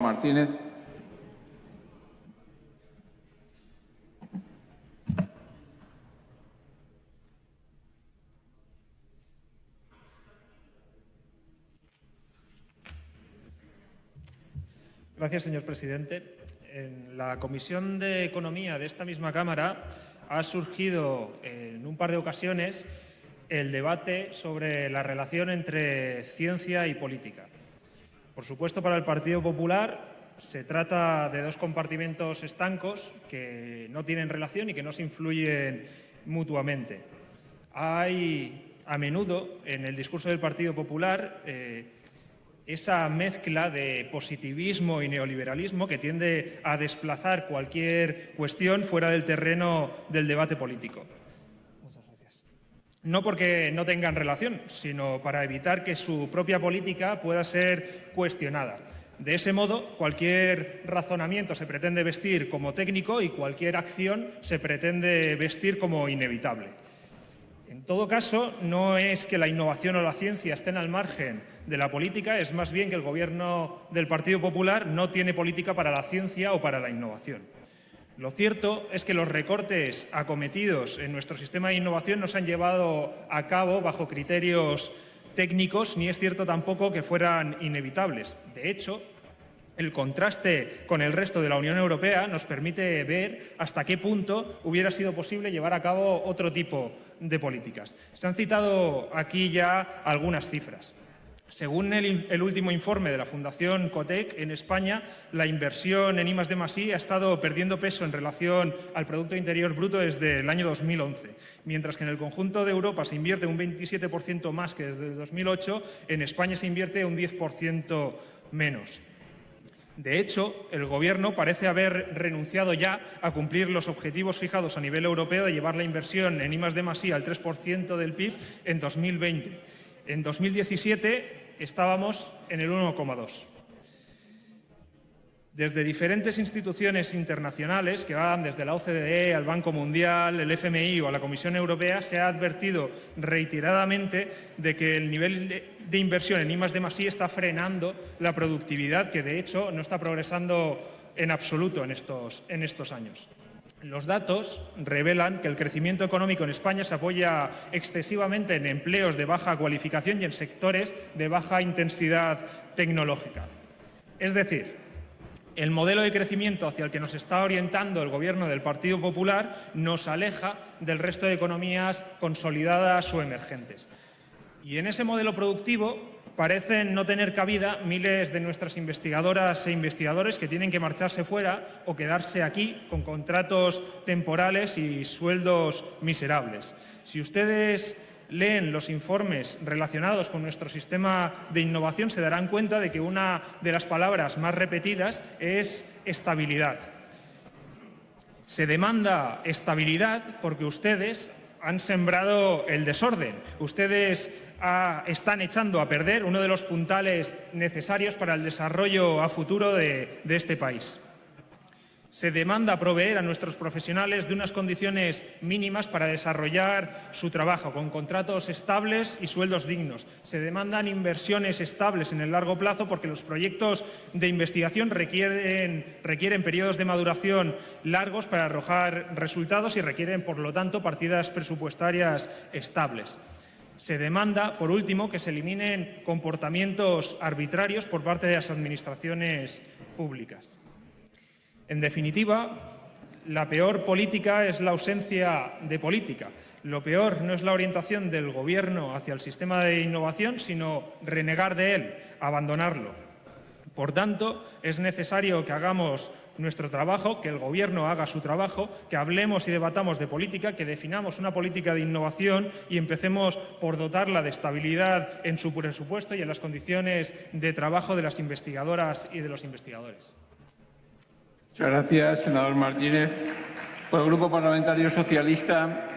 Martínez. Gracias, señor presidente. En la Comisión de Economía de esta misma Cámara ha surgido en un par de ocasiones el debate sobre la relación entre ciencia y política. Por supuesto, para el Partido Popular se trata de dos compartimentos estancos que no tienen relación y que no se influyen mutuamente. Hay a menudo en el discurso del Partido Popular eh, esa mezcla de positivismo y neoliberalismo que tiende a desplazar cualquier cuestión fuera del terreno del debate político no porque no tengan relación, sino para evitar que su propia política pueda ser cuestionada. De ese modo, cualquier razonamiento se pretende vestir como técnico y cualquier acción se pretende vestir como inevitable. En todo caso, no es que la innovación o la ciencia estén al margen de la política, es más bien que el Gobierno del Partido Popular no tiene política para la ciencia o para la innovación. Lo cierto es que los recortes acometidos en nuestro sistema de innovación no se han llevado a cabo bajo criterios técnicos, ni es cierto tampoco que fueran inevitables. De hecho, el contraste con el resto de la Unión Europea nos permite ver hasta qué punto hubiera sido posible llevar a cabo otro tipo de políticas. Se han citado aquí ya algunas cifras. Según el, último informe de la Fundación Cotec, en España la inversión en I+D+I ha estado perdiendo peso en relación al Producto Interior Bruto desde el año 2011. Mientras que en el conjunto de Europa se invierte un 27% más que desde el 2008, en España se invierte un 10% menos. De hecho, el Gobierno parece haber renunciado ya a cumplir los objetivos fijados a nivel europeo de llevar la inversión en I+D+I al 3% del PIB en 2020 en 2017 estábamos en el 1,2. Desde diferentes instituciones internacionales, que van desde la OCDE al Banco Mundial, el FMI o a la Comisión Europea, se ha advertido reiteradamente de que el nivel de, inversión en I+D+I está frenando la productividad, que de hecho no está progresando en absoluto en estos años. Los datos revelan que el crecimiento económico en España se apoya excesivamente en empleos de baja cualificación y en sectores de baja intensidad tecnológica. Es decir, el modelo de crecimiento hacia el que nos está orientando el Gobierno del Partido Popular nos aleja del resto de economías consolidadas o emergentes. Y en ese modelo productivo parecen no tener cabida miles de nuestras investigadoras e investigadores que tienen que marcharse fuera o quedarse aquí con contratos temporales y sueldos miserables. Si ustedes leen los informes relacionados con nuestro sistema de innovación se darán cuenta de que una de las palabras más repetidas es estabilidad. Se demanda estabilidad porque ustedes han sembrado el desorden. Ustedes están echando a perder uno de los puntales necesarios para el desarrollo a futuro de, este país. Se demanda proveer a nuestros profesionales de unas condiciones mínimas para desarrollar su trabajo, con contratos estables y sueldos dignos. Se demandan inversiones estables en el largo plazo porque los proyectos de investigación requieren, requieren periodos de maduración largos para arrojar resultados y requieren, por lo tanto, partidas presupuestarias estables. Se demanda, por último, que se eliminen comportamientos arbitrarios por parte de las administraciones públicas. En definitiva, la peor política es la ausencia de política. Lo peor no es la orientación del Gobierno hacia el sistema de innovación, sino renegar de él, abandonarlo. Por tanto, es necesario que hagamos nuestro trabajo, que el Gobierno haga su trabajo, que hablemos y debatamos de política, que definamos una política de innovación y empecemos por dotarla de estabilidad en su presupuesto y en las condiciones de trabajo de las investigadoras y de los investigadores. Muchas gracias, senador Martínez. Por el Grupo Parlamentario Socialista,